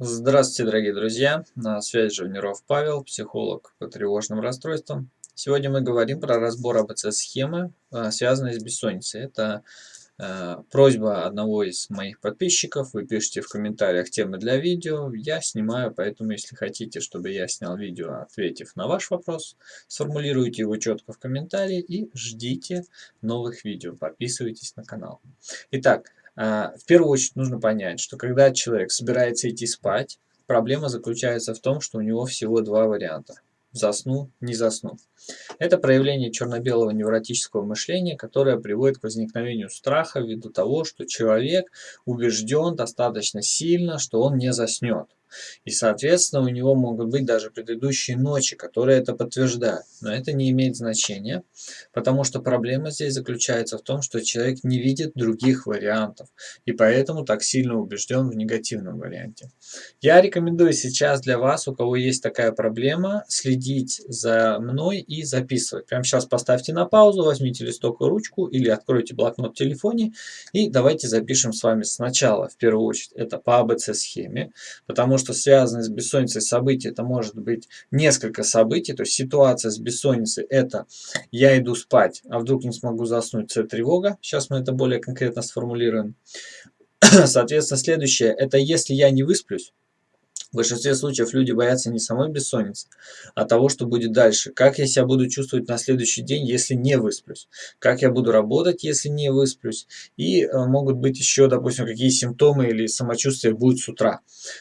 Здравствуйте, дорогие друзья! На связи Живниров Павел, психолог по тревожным расстройствам. Сегодня мы говорим про разбор АБЦ-схемы, а, связанной с бессонницей. Это э, просьба одного из моих подписчиков. Вы пишите в комментариях темы для видео. Я снимаю, поэтому если хотите, чтобы я снял видео, ответив на ваш вопрос, сформулируйте его четко в комментарии и ждите новых видео. Подписывайтесь на канал. Итак, в первую очередь нужно понять, что когда человек собирается идти спать, проблема заключается в том, что у него всего два варианта. Засну, не засну. Это проявление черно-белого невротического мышления, которое приводит к возникновению страха ввиду того, что человек убежден достаточно сильно, что он не заснет. И, соответственно, у него могут быть даже предыдущие ночи, которые это подтверждают. Но это не имеет значения, потому что проблема здесь заключается в том, что человек не видит других вариантов, и поэтому так сильно убежден в негативном варианте. Я рекомендую сейчас для вас, у кого есть такая проблема, следить за мной и записывать. Прямо сейчас поставьте на паузу, возьмите листок и ручку или откройте блокнот в телефоне и давайте запишем с вами сначала, в первую очередь, это по АБЦ-схеме, потому что что связаны с бессонницей события, это может быть несколько событий, то есть ситуация с бессонницей это я иду спать, а вдруг не смогу заснуть, это тревога, сейчас мы это более конкретно сформулируем. Соответственно, следующее, это если я не высплюсь, в большинстве случаев люди боятся не самой бессонницы, а того, что будет дальше. Как я себя буду чувствовать на следующий день, если не высплюсь? Как я буду работать, если не высплюсь? И э, могут быть еще, допустим, какие симптомы или самочувствие будет с утра.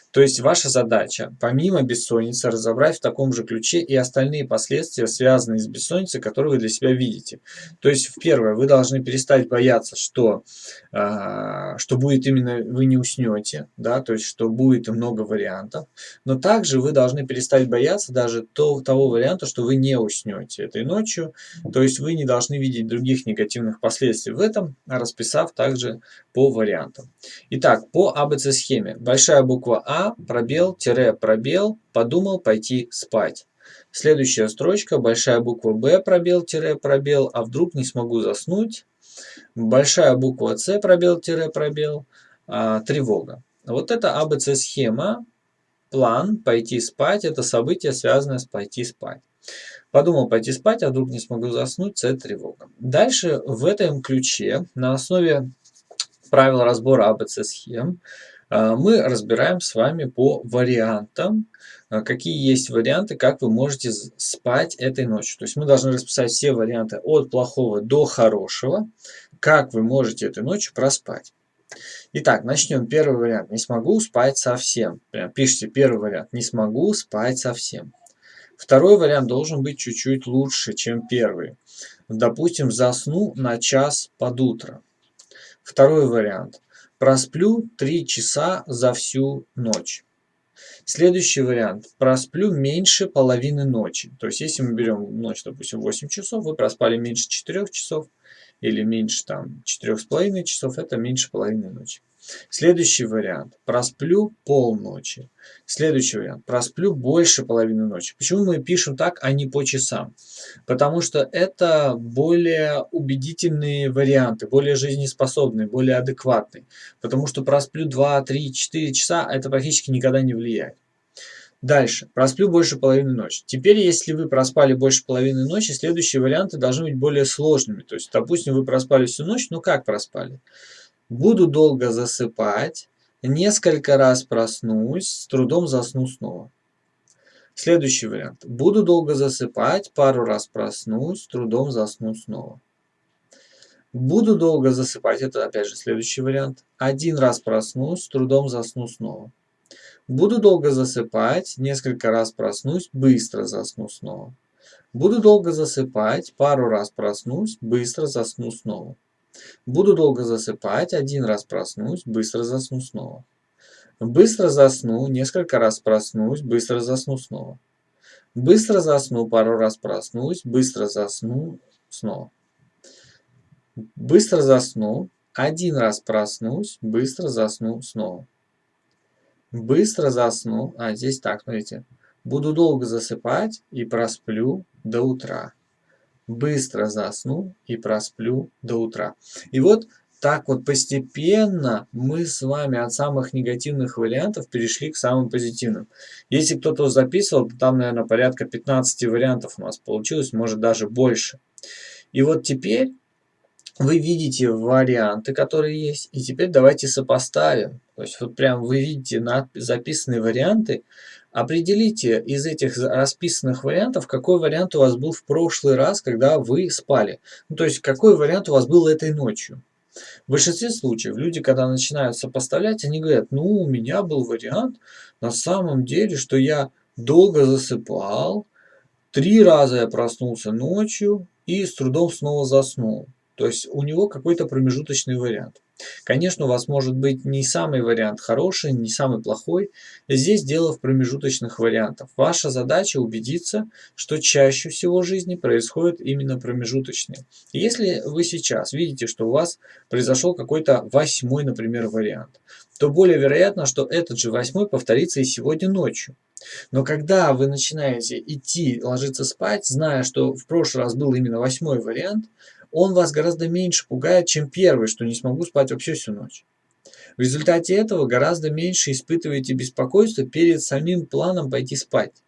То есть ваша задача, помимо бессонницы, разобрать в таком же ключе и остальные последствия, связанные с бессонницей, которые вы для себя видите. То есть, в первое, вы должны перестать бояться, что, э, что будет именно вы не уснете, да, то есть, что будет много вариантов но также вы должны перестать бояться даже то, того варианта, что вы не уснете этой ночью. То есть вы не должны видеть других негативных последствий в этом, расписав также по вариантам. Итак, по АБЦ-схеме. Большая буква А, пробел, тире, пробел, подумал пойти спать. Следующая строчка, большая буква Б, пробел, тире, пробел, а вдруг не смогу заснуть. Большая буква С, пробел, тире, пробел, а, тревога. Вот это АБЦ-схема план пойти спать – это событие, связанное с пойти спать. Подумал пойти спать, а вдруг не смогу заснуть – это тревога. Дальше в этом ключе на основе правил разбора АБЦ-схем а, мы разбираем с вами по вариантам, а, какие есть варианты, как вы можете спать этой ночью. То есть мы должны расписать все варианты от плохого до хорошего, как вы можете этой ночью проспать. Итак, начнем. Первый вариант. Не смогу спать совсем. Прям пишите первый вариант. Не смогу спать совсем. Второй вариант должен быть чуть-чуть лучше, чем первый. Допустим, засну на час под утро. Второй вариант. Просплю 3 часа за всю ночь. Следующий вариант. Просплю меньше половины ночи. То есть, если мы берем ночь, допустим, 8 часов, вы проспали меньше 4 часов, или меньше там четырех с половиной часов, это меньше половины ночи. Следующий вариант. Просплю полночи. Следующий вариант. Просплю больше половины ночи. Почему мы пишем так, а не по часам? Потому что это более убедительные варианты, более жизнеспособные, более адекватные. Потому что просплю 2, 3, 4 часа, это практически никогда не влияет. Дальше. Просплю больше половины ночи. Теперь, если вы проспали больше половины ночи, следующие варианты должны быть более сложными. То есть, допустим, вы проспали всю ночь, ну как проспали? Буду долго засыпать, несколько раз проснусь, с трудом засну снова. Следующий вариант. Буду долго засыпать, пару раз проснусь, с трудом засну снова. Буду долго засыпать, это опять же следующий вариант. Один раз проснусь, с трудом засну снова. Буду долго засыпать, несколько раз проснусь, быстро засну снова. Буду долго засыпать, пару раз проснусь, быстро засну снова. Буду долго засыпать, один раз проснусь, быстро засну снова. Быстро засну, несколько раз проснусь, быстро засну снова. Быстро засну, пару раз проснусь, быстро засну снова. Быстро засну, один раз проснусь, быстро засну снова. Быстро засну. А, здесь так, смотрите. Буду долго засыпать и просплю до утра. Быстро засну и просплю до утра. И вот так вот постепенно мы с вами от самых негативных вариантов перешли к самым позитивным. Если кто-то записывал, то там, наверное, порядка 15 вариантов у нас получилось, может даже больше. И вот теперь вы видите варианты, которые есть, и теперь давайте сопоставим. То есть вот прям вы видите записанные варианты, определите из этих расписанных вариантов, какой вариант у вас был в прошлый раз, когда вы спали. Ну, то есть какой вариант у вас был этой ночью. В большинстве случаев люди, когда начинают сопоставлять, они говорят, ну, у меня был вариант на самом деле, что я долго засыпал, три раза я проснулся ночью и с трудом снова заснул. То есть у него какой-то промежуточный вариант. Конечно, у вас может быть не самый вариант хороший, не самый плохой. Здесь дело в промежуточных вариантах. Ваша задача убедиться, что чаще всего в жизни происходит именно промежуточные. Если вы сейчас видите, что у вас произошел какой-то восьмой, например, вариант, то более вероятно, что этот же восьмой повторится и сегодня ночью. Но когда вы начинаете идти ложиться спать, зная, что в прошлый раз был именно восьмой вариант, он вас гораздо меньше пугает, чем первый, что не смогу спать вообще всю ночь. В результате этого гораздо меньше испытываете беспокойство перед самим планом пойти спать.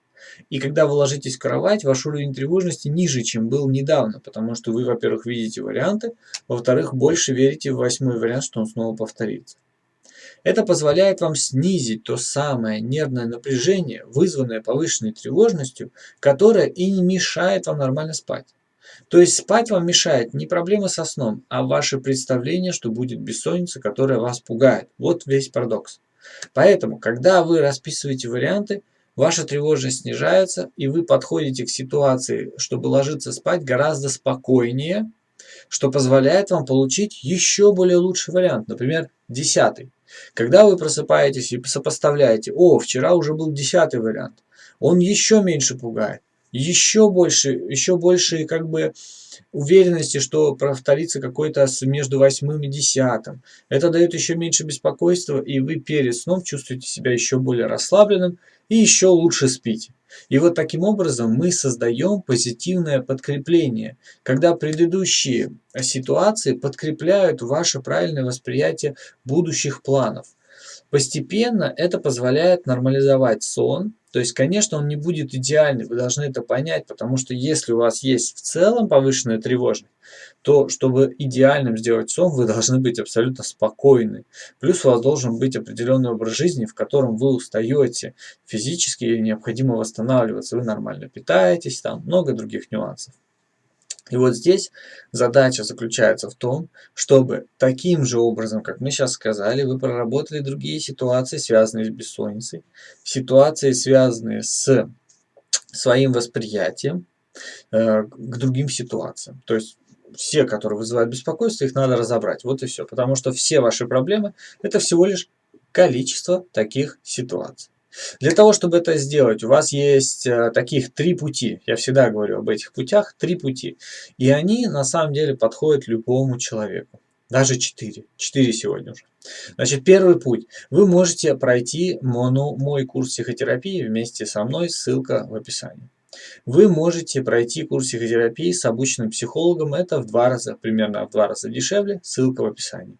И когда вы ложитесь в кровать, ваш уровень тревожности ниже, чем был недавно, потому что вы, во-первых, видите варианты, во-вторых, больше верите в восьмой вариант, что он снова повторится. Это позволяет вам снизить то самое нервное напряжение, вызванное повышенной тревожностью, которое и не мешает вам нормально спать. То есть спать вам мешает не проблема со сном, а ваше представление, что будет бессонница, которая вас пугает. Вот весь парадокс. Поэтому, когда вы расписываете варианты, ваша тревожность снижается, и вы подходите к ситуации, чтобы ложиться спать гораздо спокойнее, что позволяет вам получить еще более лучший вариант, например, десятый. Когда вы просыпаетесь и сопоставляете, о, вчера уже был десятый вариант, он еще меньше пугает еще больше, еще больше как бы уверенности, что повторится какой-то между восьмым и десятым. Это дает еще меньше беспокойства, и вы перед сном чувствуете себя еще более расслабленным и еще лучше спите. И вот таким образом мы создаем позитивное подкрепление, когда предыдущие ситуации подкрепляют ваше правильное восприятие будущих планов. Постепенно это позволяет нормализовать сон, то есть, конечно, он не будет идеальный, вы должны это понять, потому что если у вас есть в целом повышенная тревожность, то чтобы идеальным сделать сон, вы должны быть абсолютно спокойны. Плюс у вас должен быть определенный образ жизни, в котором вы устаете физически и необходимо восстанавливаться. Вы нормально питаетесь, там много других нюансов. И вот здесь задача заключается в том, чтобы таким же образом, как мы сейчас сказали, вы проработали другие ситуации, связанные с бессонницей, ситуации, связанные с своим восприятием э, к другим ситуациям. То есть все, которые вызывают беспокойство, их надо разобрать. Вот и все. Потому что все ваши проблемы – это всего лишь количество таких ситуаций. Для того, чтобы это сделать, у вас есть э, таких три пути. Я всегда говорю об этих путях. Три пути. И они на самом деле подходят любому человеку. Даже четыре. Четыре сегодня уже. Значит, первый путь. Вы можете пройти моно, мой курс психотерапии вместе со мной. Ссылка в описании. Вы можете пройти курс психотерапии с обученным психологом. Это в два раза, примерно в два раза дешевле. Ссылка в описании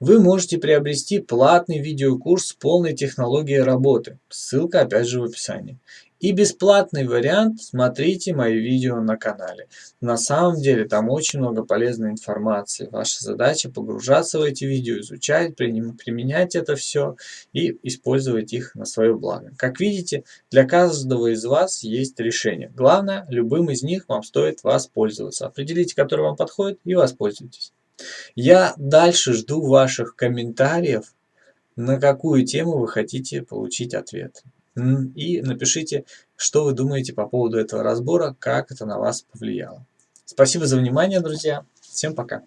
вы можете приобрести платный видеокурс с полной технологией работы. Ссылка опять же в описании. И бесплатный вариант смотрите мои видео на канале. На самом деле там очень много полезной информации. Ваша задача погружаться в эти видео, изучать, применять это все и использовать их на свое благо. Как видите, для каждого из вас есть решение. Главное, любым из них вам стоит воспользоваться. Определите, который вам подходит и воспользуйтесь. Я дальше жду ваших комментариев, на какую тему вы хотите получить ответ. И напишите, что вы думаете по поводу этого разбора, как это на вас повлияло. Спасибо за внимание, друзья. Всем пока.